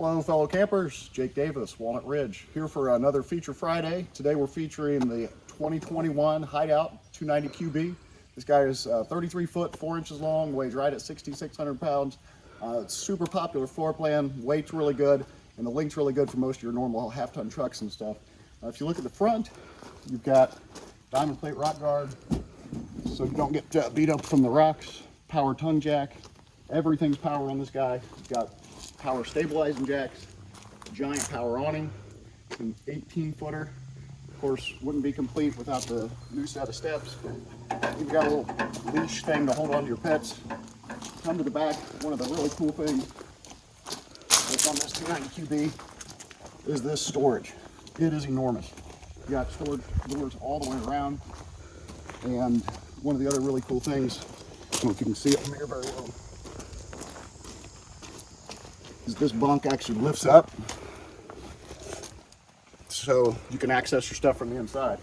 Hello, fellow campers. Jake Davis, Walnut Ridge, here for another Feature Friday. Today we're featuring the 2021 Hideout 290 QB. This guy is uh, 33 foot, 4 inches long, weighs right at 6,600 pounds. Uh, super popular floor plan, weight's really good, and the link's really good for most of your normal half-ton trucks and stuff. Uh, if you look at the front, you've got diamond plate rock guard, so you don't get uh, beat up from the rocks, power tongue jack, everything's power on this guy. You've got power stabilizing jacks, giant power awning, an 18 footer. Of course, wouldn't be complete without the new set of steps. You've got a little leash thing to hold on to your pets. Come to the back, one of the really cool things that's on this 290 QB is this storage. It is enormous. You got storage doors all the way around. And one of the other really cool things, I don't know if you can see it from here very well, is this bunk actually lifts up so you can access your stuff from the inside.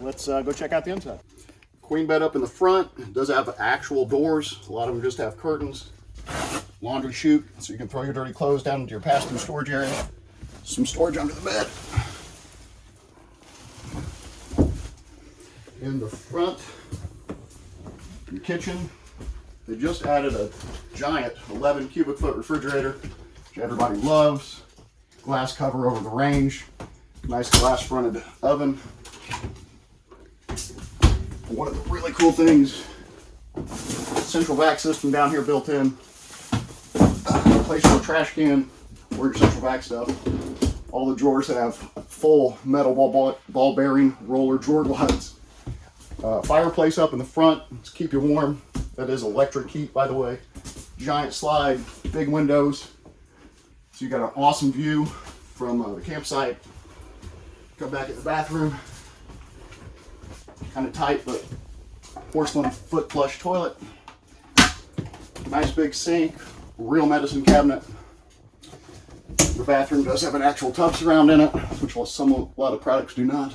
Let's uh, go check out the inside. Queen bed up in the front. It does have actual doors. A lot of them just have curtains. Laundry chute, so you can throw your dirty clothes down into your pass-through storage area. Some storage under the bed. In the front, your kitchen, they just added a giant 11 cubic foot refrigerator, which everybody loves. Glass cover over the range. Nice glass fronted oven. One of the really cool things, central vac system down here built in. Uh, place your trash can or your central vac stuff. All the drawers that have full metal ball, ball, ball bearing roller drawer glides. Uh, fireplace up in the front to keep you warm. That is electric heat, by the way. Giant slide, big windows. So you got an awesome view from uh, the campsite. Come back in the bathroom. Kind of tight, but porcelain foot flush toilet. Nice big sink, real medicine cabinet. The bathroom does have an actual tub surround in it, which while some a lot of products do not.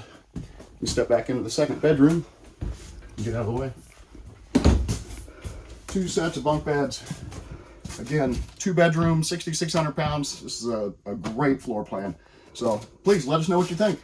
You step back into the second bedroom. Get out of the way. Two sets of bunk beds. Again, two bedrooms, 6,600 pounds. This is a, a great floor plan. So please let us know what you think.